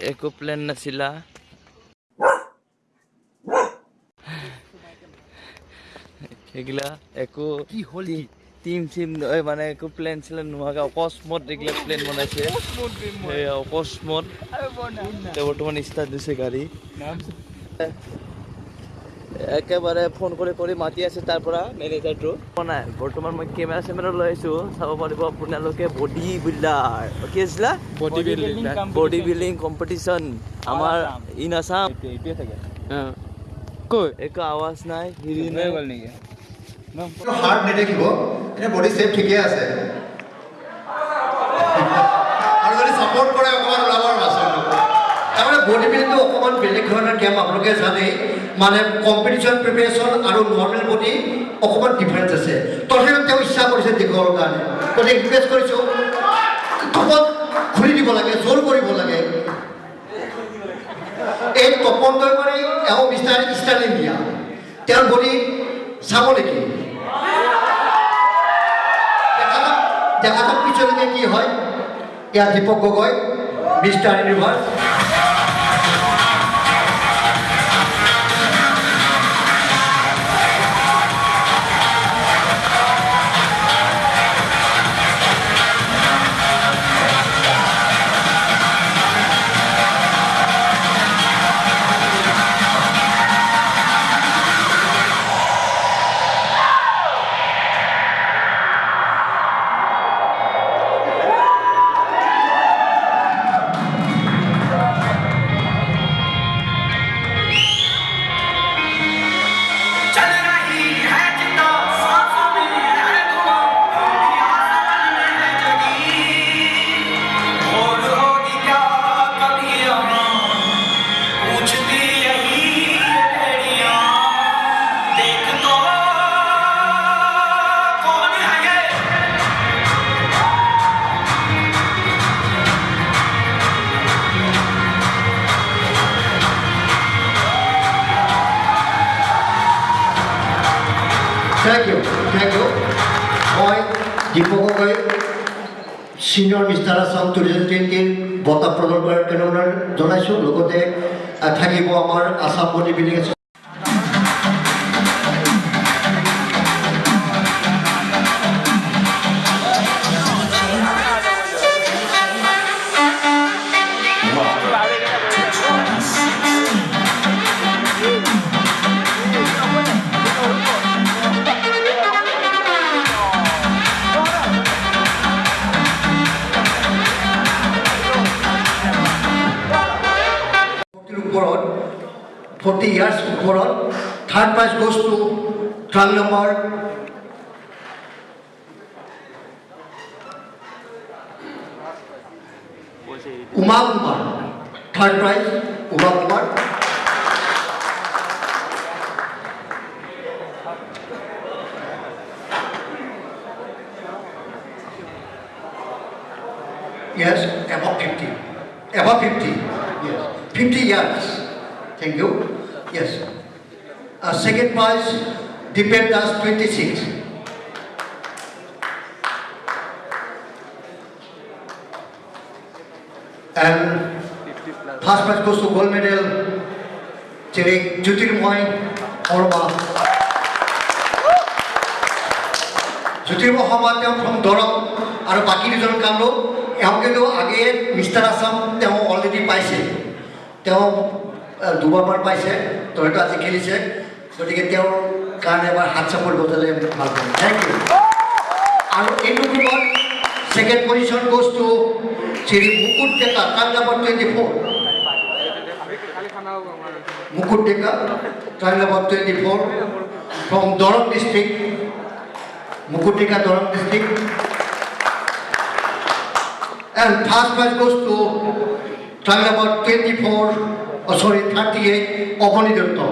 একো প্লেন নাছিলা এগুলা একো কি হ'ল কি টিম চিম মানে একো প্লেন চিলেন নোহোৱাকৈ অকস্মাত এইগিলা প্লেন বনাইছে অকস্মাত বৰ্তমান ষ্টাৰ্ট দিছে গাড়ী একেবাৰে ফোন কৰি কৰি মাতি আছে তাৰ পৰা মেনেজাৰটো নাই বৰ্তমান মই কেমেৰা চেমেৰা লৈ আহিছোঁ চাব পাৰিব আপোনালোকে বডি বিল্ডাৰ কি আছিলা body building body building competition আমাৰ ইন আছাম একো আৱাজ নাই হিৰি নাই। গ'ল নেকি? হাৰ্ট নেদেখিব এনে বডি চেপ ঠিকে আছে। আৰু যদি ছাপৰ্ট কৰে অকণমান ওলাব আৰু মাছটো তাৰমানে বডি বিল্ডিংটো অকণমান বেলেগ ধৰণৰ গেম আপোনালোকে জানেই। মানে কম্পিটিশ্যন প্ৰিপেৰেশ্যন আৰু নৰ্মেল বডি অকণমান ডিফাৰেঞ্চ আছে। তথাপিও তেওঁ ইচ্ছা কৰিছে দেখুৱাবৰ কাৰণে। গতিকে ৰিকুৱেষ্ট কৰিছোঁ তপত খুলি দিব লাগে জোৰ কৰিব লাগে। এই তপন দৈমাৰী এওঁ মিষ্টাৰ ইষ্টাৰ্ণ ইণ্ডিয়া তেওঁৰ বডি চাব নেকি? দেখা যাওক পিছলৈকে কি হয়। ইয়াত Deepak Gogoi mister universe Deepak senior mister Assam two thousand টুৱেণ্টিৰ বঁটা প্ৰদান কৰাৰ কাৰণে জনাইছোঁ। লগতে থাকিব আমাৰ Assam body building forty years ওপৰত third prize goes to truck number Uma Kumar third prize Uma Kumar Yes, above 50. Above 50. Yes. 50 years. Thank you. Yes. Uh, second prize, Deepen Das 26. And first prize goes to gold medal, Cherry Jyotirmoy Orma. Sharma তেওঁ from Darrang আৰু বাকী দুজন কামৰূপ এওঁ কিন্তু আগে mister Assam তেওঁ already পাইছে তেওঁ দুবাৰমান পাইছে তো হয়তো আজি খেলিছে। গতিকে তেওঁৰ কাৰণে এবাৰ হাত চাপৰ বজালে ভাল পাম। থেংক ইউ আৰু এইটো গ্ৰুপত second position goes to Shri Mukut Deka card number twenty four? Mukut Deka card number twenty four? From Darrang district Mukutika Dorang district. And first prize goes to try number 24, oh sorry, 38, Opani Dutta.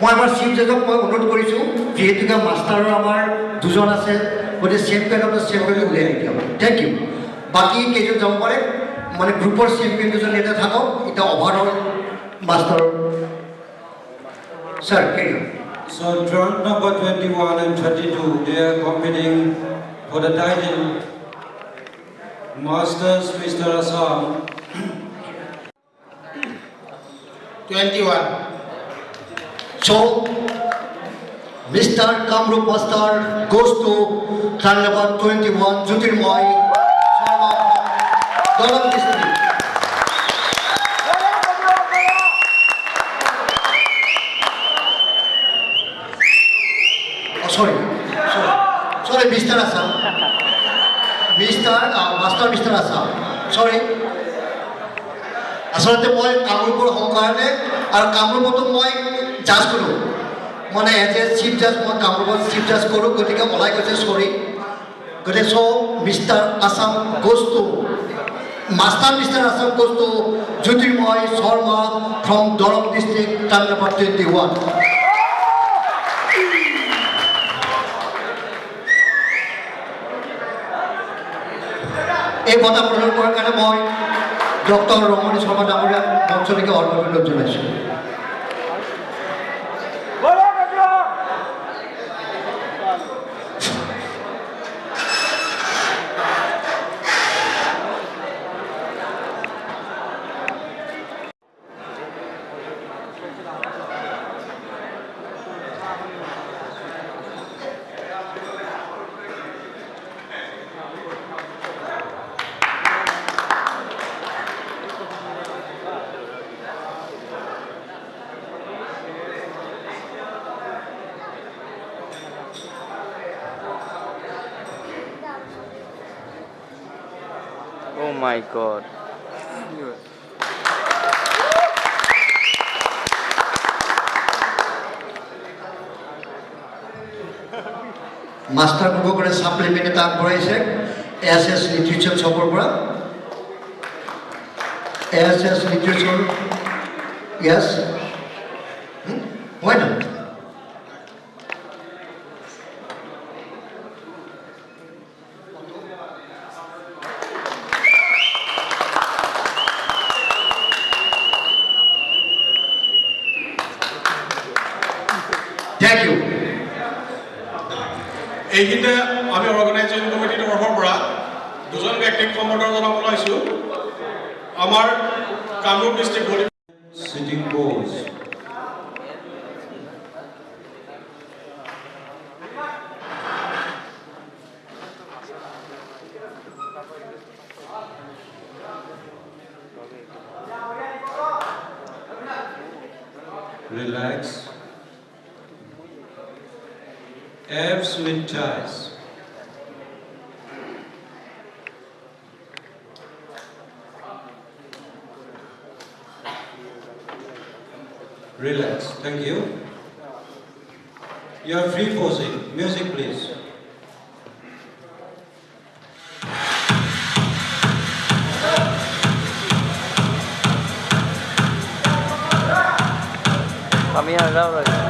মই আমাৰ chief জাজক মই অনুৰোধ কৰিছোঁ যিহেতুকে মাষ্টাৰৰ আমাৰ দুজন আছে গতিকে চেম্পিয়নক চেম্পিয়ন উলিয়াই নিদিয়ক থেংক ইউ বাকী কেইজন যাব পাৰে? মানে গ্ৰুপৰ চেম্পিয়ন দুজন ইয়াতে থাকক এতিয়া overall master. Sir career So draft number 21 and 22, they are competing for the title. Masters Mr. Assam, 21 So, Mr. Kamrup Pastar goes to number 21, Jyotirmoy Sharma from Dolam district. আচলতে মই কামৰূপৰ হওঁ কাৰণে আৰু কামৰূপতো মই জাজ কৰোঁ। মানে এজ এ চিফ জাজ মই কামৰূপত চিফ জাজ কৰোঁ গতিকে ওলাই গৈছে চৰি। গতিকে so' mister Assam two master mister Assam two Jyotirmoy Sharma from Darrang district time number twenty one এই বঁটা প্ৰদান কৰাৰ কাৰণে মই ডক্টর রমণী সভা নামে অঞ্চলকে থেকে অল্প বিলোচনা Oh my god. মাস্টার করে সাপ্লিমেন্টে তাক করাইছে এস এস লিটারেচার সফর পড়া। এস এস লিটারেচার ইয়াস হয় না? এইখিনিতে আমি অৰ্গেনাইজিং কমিটিৰ তৰফৰ পৰা দুজন ব্যক্তিক সম্বৰ্ধনা জনাব ওলাইছোঁ আমাৰ Kamrup district. Relax. Abs with ties. Relax. Thank you. You are free posing. Music, please. Kami harap lagi.